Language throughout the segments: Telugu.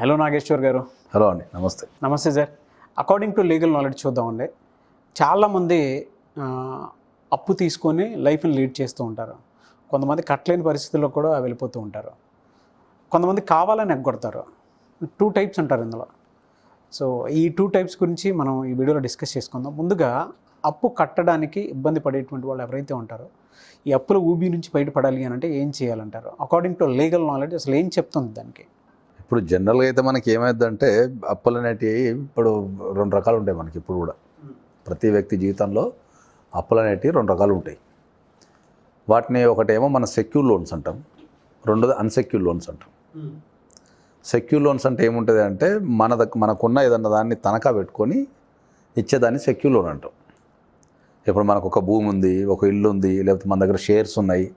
హలో నాగేశ్వర్ గారు. హలో అండి నమస్తే. నమస్తే sir. According to legal knowledge చూద్దామండి. చాలామంది అప్పు తీసుకొని లైఫ్ని లీడ్ చేస్తూ ఉంటారు. కొంతమంది కట్టలేని పరిస్థితుల్లో కూడా వెళ్ళిపోతూ ఉంటారు. కొంతమంది కావాలని ఎగ్గొడతారు. టూ టైప్స్ ఉంటారు ఇందులో. సో ఈ టూ టైప్స్ గురించి మనం ఈ వీడియోలో డిస్కస్ చేసుకుందాం. ముందుగా అప్పు కట్టడానికి ఇబ్బంది పడేటువంటి వాళ్ళు ఎవరైతే ఉంటారో ఈ అప్పుల ఊబి నుంచి బయటపడాలి అని అంటే ఏం చేయాలంటారు? అకార్డింగ్ టు లీగల్ నాలెడ్జ్ అసలు ఏం చెప్తుంది దానికి? ఇప్పుడు జనరల్గా అయితే మనకి ఏమైందంటే అప్పులు అనేటివి ఇప్పుడు రెండు రకాలు ఉంటాయి మనకి ఇప్పుడు కూడా. ప్రతి వ్యక్తి జీవితంలో అప్పులు అనేటివి రెండు రకాలు ఉంటాయి. వాటిని ఒకటేమో మన సెక్యూర్ లోన్స్ అంటాం. రెండోది అన్సెక్యూర్ లోన్స్ అంటాం. సెక్యూర్ లోన్స్ అంటే ఏముంటుంది అంటే మన దగ్గర మనకున్న ఏదన్నా దాన్ని తనఖా పెట్టుకొని ఇచ్చేదాన్ని సెక్యూర్ లోన్ అంటాం. ఇప్పుడు మనకు ఒక భూమి ఉంది ఒక ఇల్లు ఉంది లేకపోతే మన దగ్గర షేర్స్ ఉన్నాయి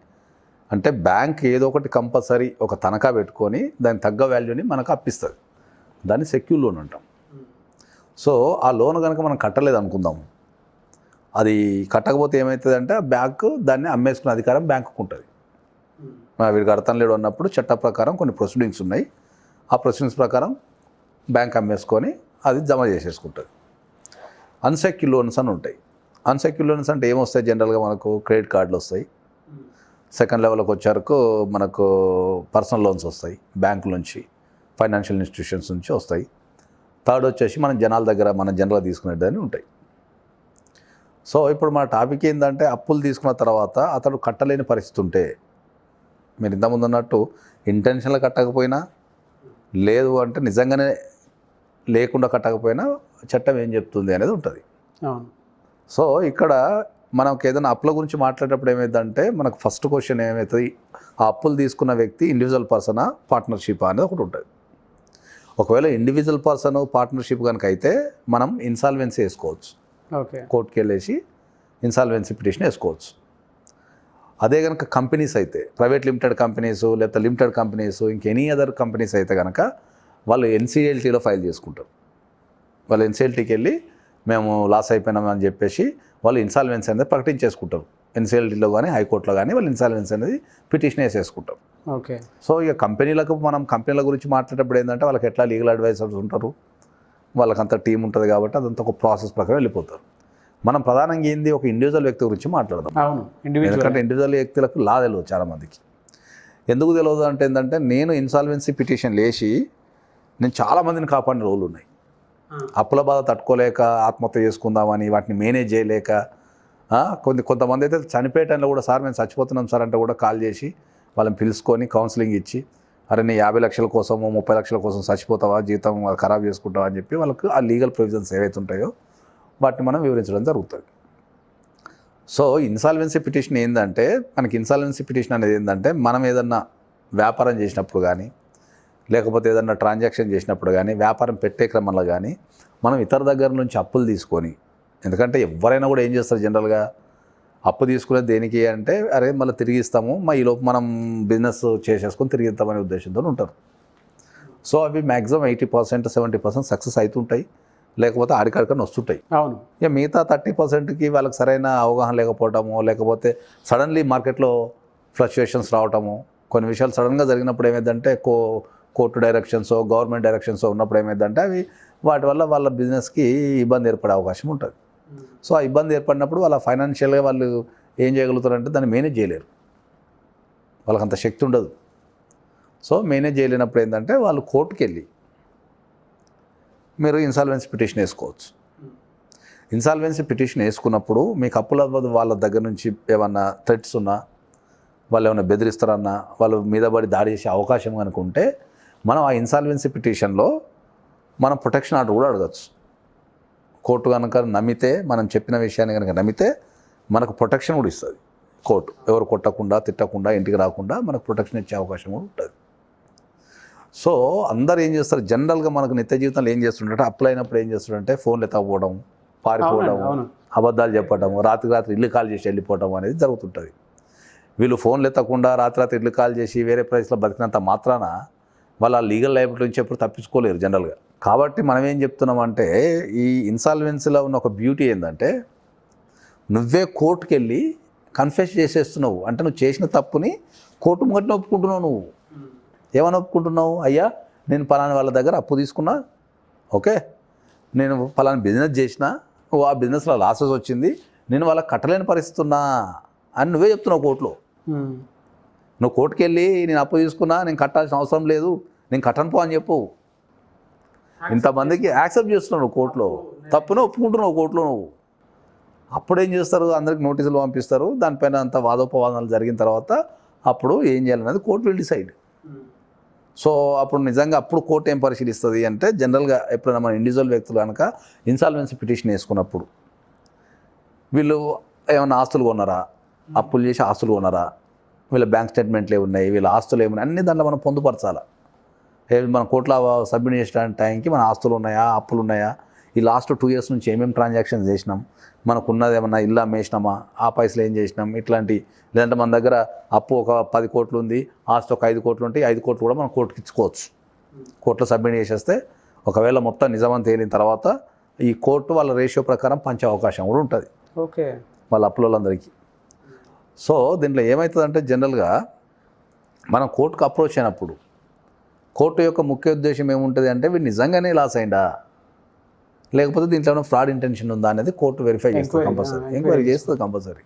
అంటే బ్యాంక్ ఏదో ఒకటి కంపల్సరీ ఒక తనఖా పెట్టుకొని దాని తగ్గ వాల్యూని మనకు అప్పిస్తుంది. దాన్ని సెక్యూర్ లోన్ అంటాం. సో ఆ లోన్ కనుక మనం కట్టలేదు అనుకుందాం. అది కట్టకపోతే ఏమవుతుంది అంటే ఆ బ్యాంకు దాన్ని అమ్మేసుకునే అధికారం బ్యాంకుకు ఉంటుంది. మా వీడు కడతాను లేడు అన్నప్పుడు చట్ట ప్రకారం కొన్ని ప్రొసీడింగ్స్ ఉన్నాయి. ఆ ప్రొసీడింగ్స్ ప్రకారం బ్యాంక్ అమ్మేసుకొని అది జమ చేసేసుకుంటుంది. అన్సెక్యూర్ లోన్స్ అని ఉంటాయి. అన్సెక్యూర్ లోన్స్ అంటే ఏమొస్తాయి జనరల్గా మనకు క్రెడిట్ కార్డులు వస్తాయి. సెకండ్ లెవెల్కి వచ్చారకు మనకు పర్సనల్ లోన్స్ వస్తాయి బ్యాంకుల నుంచి ఫైనాన్షియల్ ఇన్స్టిట్యూషన్స్ నుంచి వస్తాయి. థర్డ్ వచ్చేసి మనం జనాల దగ్గర మనం జనరల్గా తీసుకునేదని ఉంటాయి. సో ఇప్పుడు మన టాపిక్ ఏంటంటే అప్పులు తీసుకున్న తర్వాత అతడు కట్టలేని పరిస్థితి ఉంటే మీరు ఇంతకుముందు అన్నట్టు ఇంటెన్షన్లో కట్టకపోయినా లేదు అంటే నిజంగానే లేకుండా కట్టకపోయినా చట్టం ఏం చెప్తుంది అనేది ఉంటుంది. సో ఇక్కడ మనకు ఏదైనా అప్పుల గురించి మాట్లాడేటప్పుడు ఏమైందంటే మనకు ఫస్ట్ క్వశ్చన్ ఏమవుతుంది ఆ అప్పులు తీసుకున్న వ్యక్తి ఇండివిజువల్ పర్సనా పార్ట్నర్షిప్ అనేది ఒకటి ఉంటుంది. ఒకవేళ ఇండివిజువల్ పర్సన్ పార్ట్నర్షిప్ కనుక అయితే మనం ఇన్సాల్వెన్సీ వేసుకోవచ్చు. ఓకే. కోర్టుకి వెళ్ళేసి ఇన్సాల్వెన్సీ పిటిషన్ వేసుకోవచ్చు. అదే కనుక కంపెనీస్ అయితే ప్రైవేట్ లిమిటెడ్ కంపెనీస్ లేకపోతే లిమిటెడ్ కంపెనీస్ ఇంకెనీ అదర్ కంపెనీస్ అయితే కనుక వాళ్ళు ఎన్సీఎల్టీలో ఫైల్ చేసుకుంటారు. వాళ్ళు ఎన్సీఎల్టీకి వెళ్ళి మేము లాస్ అయిపోయినాం అని చెప్పేసి వాళ్ళు ఇన్సాల్వెన్సీ అనేది ప్రకటించేసుకుంటారు. ఎన్సీఎల్టీలో కానీ హైకోర్టులో కానీ వాళ్ళు ఇన్సాల్వెన్సీ అనేది పిటిషన్ వేసేసుకుంటారు. ఓకే. సో ఇక కంపెనీలకు మనం కంపెనీల గురించి మాట్లాడేటప్పుడు ఏంటంటే వాళ్ళకి ఎట్లా లీగల్ అడ్వైజర్స్ ఉంటారు? వాళ్ళకంత టీం ఉంటుంది కాబట్టి అదంతా ఒక ప్రాసెస్ ప్రకారం వెళ్ళిపోతారు. మనం ప్రధానంగా ఏంది? ఒక ఇండివిజువల్ వ్యక్తి గురించి మాట్లాడదాం. అవును ఇండివిజువల్ ఎందుకంటే ఇండివిజువల్ వ్యక్తులకు లా తెలియదు చాలామందికి ఎందుకు తెలియదు అంటే ఏంటంటే నేను ఇన్సాల్వెన్సీ పిటిషన్ లేచి నేను చాలామందిని కాపాడిన రోజులు ఉన్నాయి. అప్పుల బాధ తట్టుకోలేక ఆత్మహత్య చేసుకుందామని వాటిని మేనేజ్ చేయలేక కొన్ని కొంత కొంతమంది అయితే చనిపోయే టైంలో కూడా సార్ మేము చచ్చిపోతున్నాం సార్ అంటే కూడా కాల్ చేసి వాళ్ళని పిలుచుకొని కౌన్సిలింగ్ ఇచ్చి అరే నీ యాభై లక్షల కోసము ముప్పై లక్షల కోసం చచ్చిపోతావా? జీతం ఖరాబ్ చేసుకుంటావా? అని చెప్పి వాళ్ళకు ఆ లీగల్ ప్రొవిజన్స్ ఏవైతే ఉంటాయో వాటిని మనం వివరించడం జరుగుతుంది. సో ఇన్సాల్వెన్సీ పిటిషన్ ఏంటంటే మనకి ఇన్సాల్వెన్సీ పిటిషన్ అనేది ఏంటంటే మనం ఏదన్నా వ్యాపారం చేసినప్పుడు కానీ లేకపోతే ఏదన్నా ట్రాన్సాక్షన్ చేసినప్పుడు కానీ వ్యాపారం పెట్టే క్రమంలో కానీ మనం ఇతర దగ్గర నుంచి అప్పులు తీసుకొని ఎందుకంటే ఎవరైనా కూడా ఏం చేస్తారు జనరల్గా? అప్పు తీసుకునేది దేనికి అంటే అరే మళ్ళీ తిరిగి ఇస్తాము మా ఈలోపు మనం బిజినెస్ చేసేసుకొని తిరిగి ఇస్తామనే ఉద్దేశంతో ఉంటారు. సో అవి maximum eighty percent seventy percent success అవుతుంటాయి. లేకపోతే ఆడికాడికని వస్తుంటాయి. అవును. ఇక మిగతా థర్టీ పర్సెంట్కి వాళ్ళకి సరైన అవగాహన లేకపోవటము లేకపోతే సడన్లీ మార్కెట్లో ఫ్లక్చుయేషన్స్ రావటము కొన్ని విషయాలు సడన్గా జరిగినప్పుడు ఏమైందంటే కో కోర్టు డైరెక్షన్స్ గవర్నమెంట్ డైరెక్షన్స్ ఉన్నప్పుడు ఏమైందంటే అవి వాటి వల్ల వాళ్ళ బిజినెస్కి ఇబ్బంది ఏర్పడే అవకాశం ఉంటుంది. సో ఆ ఇబ్బంది ఏర్పడినప్పుడు వాళ్ళ ఫైనాన్షియల్గా వాళ్ళు ఏం చేయగలుగుతారంటే దాన్ని మేనేజ్ చేయలేరు. వాళ్ళకి అంత శక్తి ఉండదు. సో మేనేజ్ చేయలేనప్పుడు ఏంటంటే వాళ్ళు కోర్టుకి వెళ్ళి మీరు ఇన్సాల్వెన్సీ పిటిషన్ వేసుకోవచ్చు. ఇన్సాల్వెన్సీ పిటిషన్ వేసుకున్నప్పుడు మీకు అప్పుల వాళ్ళ దగ్గర నుంచి ఏమన్నా థ్రెట్స్ ఉన్నా వాళ్ళు ఏమైనా బెదిరిస్తారన్నా వాళ్ళు మీద పడి దాడి చేసే అవకాశం కనుక ఉంటే మనం ఆ ఇన్సాల్వెన్సీ పిటిషన్లో మనం ప్రొటెక్షన్ ఆర్డర్ కూడా అడగచ్చు. కోర్టు కనుక నమ్మితే మనం చెప్పిన విషయాన్ని కనుక నమ్మితే మనకు ప్రొటెక్షన్ కూడా ఇస్తుంది. కోర్టు ఎవరు కొట్టకుండా తిట్టకుండా ఇంటికి రాకుండా మనకు ప్రొటెక్షన్ ఇచ్చే అవకాశం కూడా ఉంటుంది. సో అందరు ఏం చేస్తారు? జనరల్గా మనకు నిత్య జీవితంలో ఏం చేస్తుంటే అప్లై అయినప్పుడు ఏం చేస్తుంటే ఫోన్లు ఎత్తకపోవడం పారిపోవడం అబద్ధాలు చెప్పడం రాత్రి రాత్రి ఇల్లు కాల్ చేసి వెళ్ళిపోవడం అనేది జరుగుతుంటుంది. వీళ్ళు ఫోన్లు ఎత్తకుండా రాత్రి రాత్రి ఇల్లు కాల్ చేసి వేరే ప్రైస్లో బతికినంత మాత్రాన వాళ్ళ లీగల్ లైబిలిటీ నుంచి ఎప్పుడు తప్పించుకోలేరు జనరల్గా. కాబట్టి మనం ఏం చెప్తున్నామంటే ఈ ఇన్సాల్వెన్సీలో ఉన్న ఒక బ్యూటీ ఏంటంటే నువ్వే కోర్టుకి వెళ్ళి కన్ఫెస్ చేసేస్తున్నావు. అంటే నువ్వు చేసిన తప్పుని కోర్టు ముంగట్ని ఒప్పుకుంటున్నావు నువ్వు. ఏమని ఒప్పుకుంటున్నావు? అయ్యా నేను పలానా వాళ్ళ దగ్గర అప్పు తీసుకున్నా. ఓకే. నేను పలానా బిజినెస్ చేసిన. ఆ బిజినెస్లో లాసెస్ వచ్చింది. నేను వాళ్ళకి కట్టలేని పరిస్థితి ఉన్నా అని నువ్వే చెప్తున్నావు కోర్టులో. నువ్వు కోర్టుకి వెళ్ళి నేను అప్పు తీసుకున్నా నేను కట్టాల్సిన అవసరం లేదు. నేను కట్టను పో అని చెప్పు. ఇంతమందికి యాక్సెప్ట్ చేస్తున్నావు కోర్టులో. తప్పున ఒప్పుకుంటున్నావు కోర్టులో నువ్వు. అప్పుడు ఏం చేస్తారు? అందరికి నోటీసులు పంపిస్తారు. దానిపైన అంత వాదోపవాదాలు జరిగిన తర్వాత అప్పుడు ఏం చేయాలనేది కోర్టు విల్ డిసైడ్. సో అప్పుడు నిజంగా అప్పుడు కోర్టు ఏం పరిశీలిస్తుంది అంటే జనరల్గా ఎప్పుడైనా మన ఇండివిజువల్ వ్యక్తులు కనుక ఇన్సాల్వెన్సీ పిటిషన్ వేసుకున్నప్పుడు వీళ్ళు ఏమైనా ఆస్తులు కొన్నారా? అప్పులు చేసి ఆస్తులు కొన్నారా? వీళ్ళ బ్యాంక్ స్టేట్మెంట్లు ఏమున్నాయి? వీళ్ళ ఆస్తులు ఏమున్నాయి? అన్ని దాంట్లో మనం పొందుపరచాలా? మన కోట్ల సబ్మిట్ చేసిన టైంకి మన ఆస్తులు ఉన్నాయా అప్పులు ఉన్నాయా? ఈ లాస్ట్ టూ ఇయర్స్ నుంచి ఏమేమి ట్రాన్సాక్షన్స్ చేసినాం? మనకున్నది ఏమన్నా ఇల్లు అమ్మేసినామా? ఆ పైసలు ఏం చేసినాం? ఇట్లాంటి లేదంటే మన దగ్గర అప్పు ఒక పది కోట్లు ఉంది ఆస్తి ఒక ఐదు కోట్లు ఉంటే ఐదు కోట్లు కూడా మనం కోర్టుకి ఇచ్చుకోవచ్చు. కోర్టులో సబ్మిట్ చేసేస్తే ఒకవేళ మొత్తం నిజమని తేలిన తర్వాత ఈ కోర్టు వాళ్ళ రేషియో ప్రకారం పంచే అవకాశం కూడా ఉంటుంది. ఓకే. వాళ్ళ అప్పులందరికీ సో దీంట్లో ఏమవుతుందంటే జనరల్గా మనం కోర్టుకు అప్రోచ్ అయినప్పుడు కోర్టు యొక్క ముఖ్య ఉద్దేశం ఏముంటుంది అంటే వీడు నిజంగానే లాస్ అయిందా లేకపోతే దీంట్లో ఏమైనా ఫ్రాడ్ ఇంటెన్షన్ ఉందా అనేది కోర్టు వెరిఫై చేస్తుంది కంపల్సరీ ఎంక్వైరీ చేస్తుంది కంపల్సరీ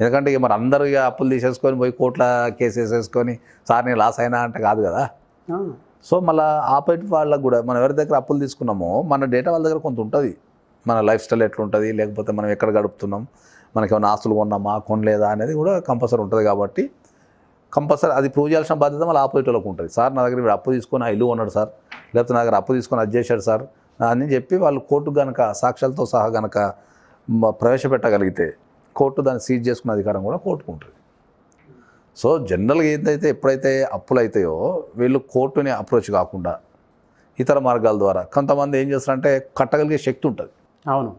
ఎందుకంటే ఇక మరి అందరూ ఇక అప్పులు తీసేసుకొని పోయి కోర్టుల కేసు వేసేసుకొని సార్ నేను లాస్ అయినా అంటే కాదు కదా? సో మళ్ళీ ఆపోజిట్ వాళ్ళకు కూడా మనం ఎవరి దగ్గర అప్పులు తీసుకున్నామో మన డేటా వాళ్ళ దగ్గర కొంత ఉంటుంది. మన లైఫ్ స్టైల్ ఎట్లుంటుంది? లేకపోతే మనం ఎక్కడ గడుపుతున్నాం? మనకి ఏమైనా ఆస్తులు కొన్నామా? కొనలేదా? అనేది కూడా కంపల్సరీ ఉంటుంది కాబట్టి కంపల్సరీ అది ప్రూవ్ చేయాల్సిన బాధ్యత మళ్ళీ ఆపోజిట్ వాళ్ళకు ఉంటుంది. సార్ నా దగ్గర వీడు అప్పు తీసుకొని ఆ ఇల్లు కొన్నాడు సార్ లేకపోతే నా దగ్గర అప్పు తీసుకొని అది చేశాడు సార్ అని చెప్పి వాళ్ళు కోర్టు కనుక సాక్ష్యాలతో సహా కనుక ప్రవేశపెట్టగలిగితే కోర్టు దాన్ని సీజ్ చేసుకునే అధికారం కూడా కోర్టుకు ఉంటుంది. సో జనరల్గా ఏదైతే ఎప్పుడైతే అప్పులు అవుతాయో వీళ్ళు కోర్టుని అప్రోచ్ కాకుండా ఇతర మార్గాల ద్వారా కొంతమంది ఏం చేస్తారంటే కట్టగలిగే శక్తి ఉంటుంది. అవును.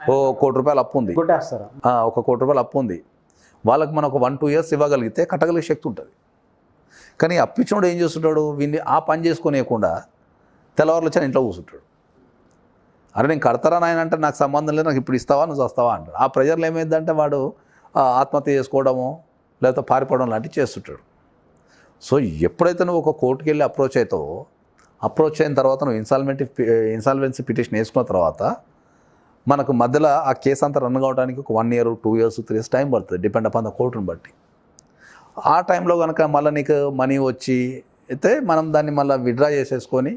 ఓ కోటి రూపాయలు అప్పు ఉంది. ఒక కోటి రూపాయలు అప్పు ఉంది. వాళ్ళకి మనం ఒక వన్ టూ ఇయర్స్ ఇవ్వగలిగితే కట్టగలిగే శక్తి ఉంటుంది. కానీ అప్పించినోడు ఏం చేస్తుంటాడు? వీడిని ఆ పని చేసుకునేయకుండా తెల్లవారులు వచ్చి ఇంట్లో కూర్చుంటాడు. అరే నేను కడతారా నాయన అంటే నాకు సంబంధం లేదు నాకు ఇప్పుడు ఇస్తావా నువ్వు వస్తావా అంటాడు. ఆ ప్రెజర్లో ఏమైందంటే వాడు ఆత్మహత్య చేసుకోవడము లేకపోతే పారిపోవడం లాంటివి చేస్తుంటాడు. సో ఎప్పుడైతే నువ్వు ఒక కోర్టుకి వెళ్ళి అప్రోచ్ అవుతావో అప్రోచ్ అయిన తర్వాత నువ్వు ఇన్సాల్మెంట్ ఇన్సాల్వెన్సీ పిటిషన్ వేసుకున్న తర్వాత మనకు మధ్యలో ఆ కేసు అంతా రన్ కావడానికి ఒక one year two years three years time పడుతుంది డిపెండ్ అపాన్ ద కోర్టుని బట్టి. ఆ టైంలో కనుక మళ్ళీ నీకు మనీ వచ్చి అయితే మనం దాన్ని మళ్ళీ విడ్రా చేసేసుకొని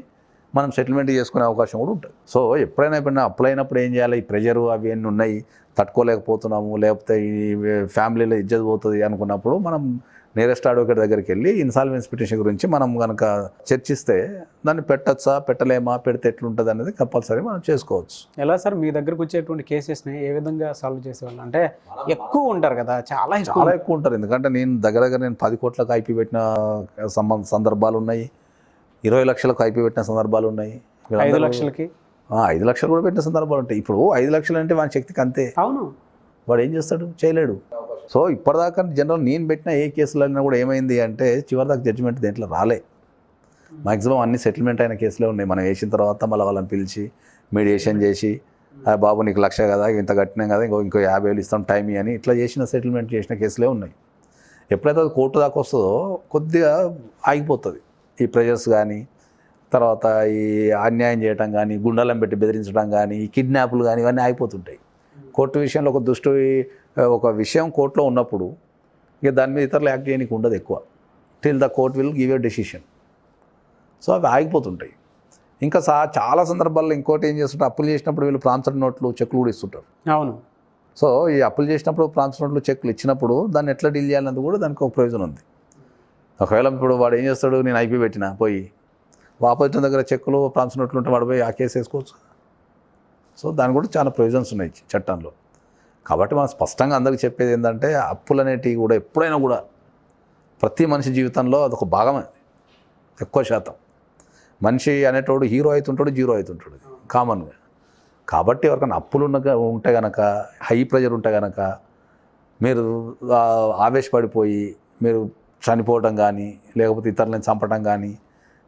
మనం సెటిల్మెంట్ చేసుకునే అవకాశం కూడా ఉంటుంది. సో ఎప్పుడైనా ఎప్పుడైనా అప్లై అయినప్పుడు ఏం చేయాలి? ఈ ప్రెజరు అవి అన్నీ ఉన్నాయి? తట్టుకోలేకపోతున్నాము లేకపోతే ఈ ఫ్యామిలీలో ఇజ్జత్ పోతుంది అనుకున్నప్పుడు మనం నియరెస్ట్ అడ్వకేట్ దగ్గరికి వెళ్ళి ఇన్సాల్వెన్స్ పిటిషన్ గురించి మనం కనుక చర్చిస్తే దాన్ని పెట్టచ్చా పెట్టలేమా పెడితే ఎట్లుంటుంది అనేది కంపల్సరీ మనం చేసుకోవచ్చు. ఎలా సార్? మీ దగ్గరకు వచ్చేటువంటి కేసెస్ని ఏ విధంగా సాల్వ్ చేసేవాళ్ళు? అంటే ఎక్కువ ఉంటారు కదా చాలా ఎక్కువ చాలా ఎక్కువ ఉంటారు. ఎందుకంటే నేను దగ్గర దగ్గర నేను పది కోట్లకు ఐపీ పెట్టిన సంబంధ సందర్భాలు ఉన్నాయి. ఇరవై లక్షలకు ఐపీ పెట్టిన సందర్భాలు ఉన్నాయి. ఐదు లక్షలకి? ఐదు లక్షలు కూడా పెట్టిన సందర్భాలు ఉంటాయి. ఇప్పుడు ఐదు లక్షలు అంటే వాని శక్తికి అంతే. అవును. వాడు ఏం చేస్తాడు? చేయలేడు. సో ఇప్పటిదాకా జనరల్ నేను పెట్టిన ఏ కేసులైనా కూడా ఏమైంది అంటే చివరిదాకా జడ్జిమెంట్ దేంట్లో రాలే. మాక్సిమం అన్ని సెటిల్మెంట్ అయిన కేసులే ఉన్నాయి. మనం వేసిన తర్వాత మళ్ళీ వాళ్ళని పిలిచి మీడియేషన్ చేసి "ఆ, బాబు నీకు లక్ష కదా ఇంత కట్టినాం కదా ఇంకో ఇంకో యాభై వేలు ఇస్తాం టైం అని ఇట్లా చేసిన సెటిల్మెంట్ చేసిన కేసులే ఉన్నాయి. ఎప్పుడైతే అది కోర్టు దాకా వస్తుందో కొద్దిగా ఆగిపోతుంది. ఈ ప్రెజర్స్ కానీ తర్వాత ఈ అన్యాయం చేయటం కానీ గుండాలను పెట్టి బెదిరించడం కానీ ఈ కిడ్నాప్లు కానీ ఇవన్నీ ఆగిపోతుంటాయి. కోర్టు విషయంలో ఒక దృష్టి ఒక విషయం కోర్టులో ఉన్నప్పుడు ఇక దాని మీద ఇతరులు యాక్ట్ చేయడానికి ఉండదు ఎక్కువ. Till the court will give a decision so అవి ఆగిపోతుంటాయి. ఇంకా సా చాలా సందర్భాల్లో ఇంకోటి ఏం చేస్తుంటారు? అప్పులు చేసినప్పుడు వీళ్ళు ప్రాంతర్ నోట్లు చెక్కులు కూడా ఇస్తుంటారు. అవును. సో ఈ అప్పులు చేసినప్పుడు ప్రాంతర్ నోట్లు చెక్కులు ఇచ్చినప్పుడు దాన్ని ఎట్లా డీల్ చేయాలన్నది కూడా దానికి ఒక ప్రయోజనం ఉంది. ఒకవేళ ఇప్పుడు వాడు ఏం చేస్తాడు? నేను ఐపీ పెట్టిన పోయి. ఆపోజిట్ దగ్గర చెక్కులు ప్రాంతర్ నోట్లు ఉంటే వాడు పోయి ఆ కేసు వేసుకోవచ్చు సో దాని కూడా చాలా ప్రయోజన్స్ ఉన్నాయి చట్టంలో. కాబట్టి మనం స్పష్టంగా అందరికీ చెప్పేది ఏంటంటే అప్పులు అనేటివి కూడా ఎప్పుడైనా కూడా ప్రతి మనిషి జీవితంలో అదొక భాగమే. ఎక్కువ శాతం. మనిషి అనేటోడు హీరో అవుతుంటాడు జీరో అవుతుంటాడు. కామన్గా. కాబట్టి ఎవరికైనా అప్పులు ఉన్న ఉంటే గనక హై ప్రెజర్ ఉంటే గనక మీరు ఆవేశపడిపోయి మీరు చనిపోవడం కానీ లేకపోతే ఇతరులను చంపడం కానీ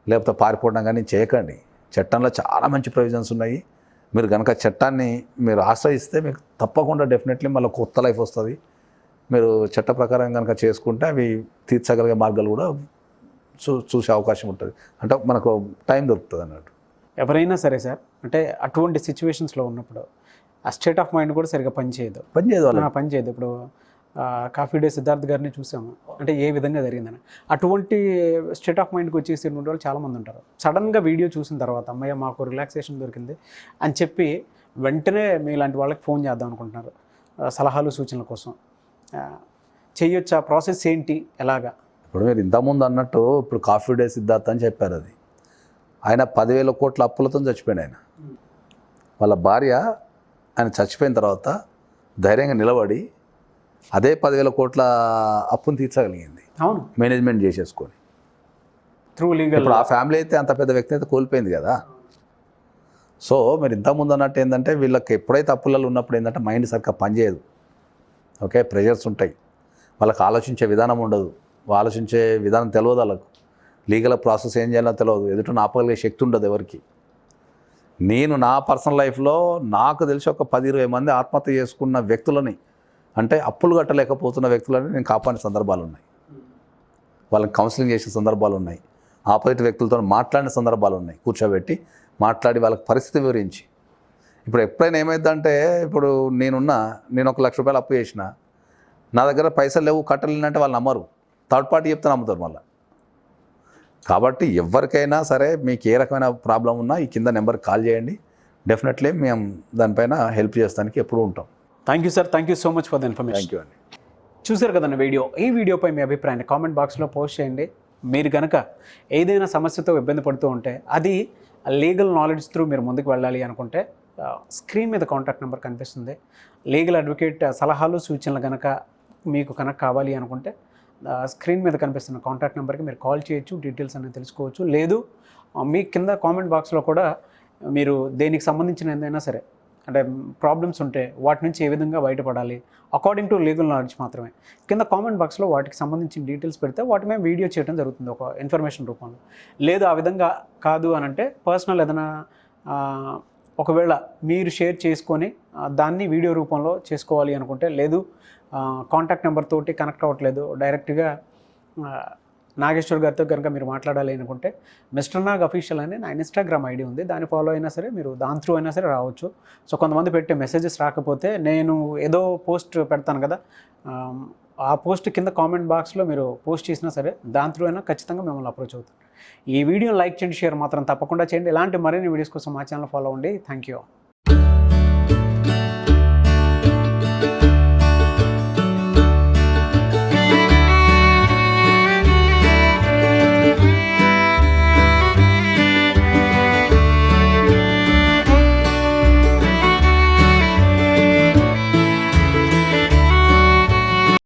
లేకపోతే పారిపోవడం కానీ చేయకండి. చట్టంలో చాలా మంచి ప్రొవిజన్స్ ఉన్నాయి. మీరు కనుక చట్టాన్ని మీరు ఆశ్రయిస్తే మీకు తప్పకుండా డెఫినెట్లీ మళ్ళీ కొత్త లైఫ్ వస్తుంది. మీరు చట్ట ప్రకారం కనుక చేసుకుంటే అవి తీర్చగలిగే మార్గాలు కూడా చూ చూసే అవకాశం ఉంటుంది. అంటే మనకు టైం దొరుకుతుంది అన్నట్టు. ఎవరైనా సరే సార్ అంటే అటువంటి సిచ్యువేషన్స్లో ఉన్నప్పుడు ఆ స్టేట్ ఆఫ్ మైండ్ కూడా సరిగ్గా పనిచేయదు. పని చేయదు వాళ్ళకి. ఆ, పని చేయదు ఇప్పుడు కాఫీ డే సిద్ధార్థ్ గారిని చూసాము. అంటే ఏ విధంగా జరిగిందని. అటువంటి స్టేట్ ఆఫ్ మైండ్కి వచ్చేసి ఉన్న వాళ్ళు చాలామంది ఉంటారు. సడన్గా వీడియో చూసిన తర్వాత అమ్మయ్య మాకు రిలాక్సేషన్ దొరికింది అని చెప్పి వెంటనే మీలాంటి వాళ్ళకి ఫోన్ చేద్దాం అనుకుంటున్నారు. సలహాలు సూచనల కోసం. ఆ ప్రాసెస్ ఏంటి? ఎలాగా? ఇప్పుడు మీరు ఇంతకుముందు అన్నట్టు ఇప్పుడు కాఫీ డే సిద్ధార్థ్ అని చెప్పారు అది. ఆయన పదివేల కోట్ల అప్పులతో చచ్చిపోయాడు ఆయన. వాళ్ళ భార్య ఆయన చచ్చిపోయిన తర్వాత ధైర్యంగా నిలబడి అదే పదివేల కోట్ల అప్పును తీర్చగలిగింది. అవును. మేనేజ్మెంట్ చేసేసుకొని. త్రూ లీగల్ ఇప్పుడు ఆ ఫ్యామిలీ అయితే అంత పెద్ద వ్యక్తి అయితే కోల్పోయింది కదా. సో మీరు ఇంతకుముందు అన్నట్టు ఏంటంటే వీళ్ళకి ఎప్పుడైతే అప్పులలో ఉన్నప్పుడు ఏంటంటే మైండ్ సరిగ్గా పనిచేయదు ఓకే ప్రెషర్స్ ఉంటాయి. వాళ్ళకి ఆలోచించే విధానం ఉండదు. ఆలోచించే విధానం తెలియదు వాళ్ళకు. లీగల్ ప్రాసెస్ ఏం చేయాలో తెలియదు ఎదుట ఆపగలిగే శక్తి ఉండదు ఎవరికి. నేను నా పర్సనల్ లైఫ్లో నాకు తెలిసి ఒక పది ఇరవై మంది ఆత్మహత్య చేసుకున్న వ్యక్తులని అంటే అప్పులు కట్టలేకపోతున్న వ్యక్తులని నేను కాపాడిన సందర్భాలు ఉన్నాయి. వాళ్ళని కౌన్సిలింగ్ చేసిన సందర్భాలు ఉన్నాయి. ఆపోజిట్ వ్యక్తులతో మాట్లాడిన సందర్భాలు ఉన్నాయి కూర్చోబెట్టి మాట్లాడి వాళ్ళకి పరిస్థితి వివరించి. ఇప్పుడు ఎప్పుడైనా ఏమైందంటే ఇప్పుడు నేనున్న నేను ఒక లక్ష రూపాయలు అప్పు చేసిన నా దగ్గర పైసలు లేవు కట్టలేనంటే వాళ్ళు నమ్మరు. థర్డ్ పార్టీ చెప్తే నమ్ముతారు మళ్ళీ. కాబట్టి ఎవరికైనా సరే మీకు ఏ రకమైన ప్రాబ్లం ఉన్నా ఈ కింద నెంబర్కి కాల్ చేయండి. డెఫినెట్లీ మేము దానిపైన హెల్ప్ చేస్తానికి ఎప్పుడూ ఉంటాం. Thank you sir thank you so much for the information thank you అండి చూసారు కదండి వీడియో? ఈ వీడియోపై మీ అభిప్రాయాన్ని కామెంట్ బాక్స్లో పోస్ట్ చేయండి. మీరు కనుక ఏదైనా సమస్యతో ఇబ్బంది పడుతూ ఉంటే అది లీగల్ నాలెడ్జ్ త్రూ మీరు ముందుకు వెళ్ళాలి అనుకుంటే స్క్రీన్ మీద కాంటాక్ట్ నెంబర్ కనిపిస్తుంది. లీగల్ అడ్వకేట్ సలహాలు సూచనలు కనుక మీకు కనుక కావాలి అనుకుంటే స్క్రీన్ మీద కనిపిస్తున్న కాంటాక్ట్ నెంబర్కి మీరు కాల్ చేయొచ్చు డీటెయిల్స్ అనేది తెలుసుకోవచ్చు. లేదు మీ కింద కామెంట్ బాక్స్లో కూడా మీరు దేనికి సంబంధించిన ఏదైనా సరే అంటే ప్రాబ్లమ్స్ ఉంటే వాటి నుంచి ఏ విధంగా బయటపడాలి? అకార్డింగ్ టు లీగల్ నాలెడ్జ్ మాత్రమే. కింద కామెంట్ బాక్స్లో వాటికి సంబంధించిన డీటెయిల్స్ పెడితే వాటి మేము వీడియో చేయడం జరుగుతుంది ఒక ఇన్ఫర్మేషన్ రూపంలో. లేదు ఆ విధంగా కాదు అని అంటే పర్సనల్ ఏదైనా ఒకవేళ మీరు షేర్ చేసుకొని దాన్ని వీడియో రూపంలో చేసుకోవాలి అనుకుంటే లేదు కాంటాక్ట్ నెంబర్ తోటి కనెక్ట్ అవ్వట్లేదు డైరెక్ట్గా నాగేశ్వర్ గారితో కనుక మీరు మాట్లాడాలి అనుకుంటే మిస్టర్ నాగ్ అఫీషియల్ అని నా ఇన్స్టాగ్రామ్ ఐడి ఉంది. దాన్ని ఫాలో అయినా సరే మీరు దాని త్రూ అయినా సరే రావచ్చు. సో కొంతమంది పెట్టే మెసేజెస్ రాకపోతే నేను ఏదో పోస్ట్ పెడతాను కదా ఆ పోస్ట్ కింద కామెంట్ బాక్స్లో మీరు పోస్ట్ చేసినా సరే దాని త్రూ అయినా ఖచ్చితంగా మిమ్మల్ని అప్రోచ్ అవుతాను. ఈ వీడియోని లైక్ చేయండి షేర్ మాత్రం తప్పకుండా చేయండి. ఇలాంటి మరిన్ని వీడియోస్ కోసం మా ఛానల్ ఫాలో అవ్వండి. Thank you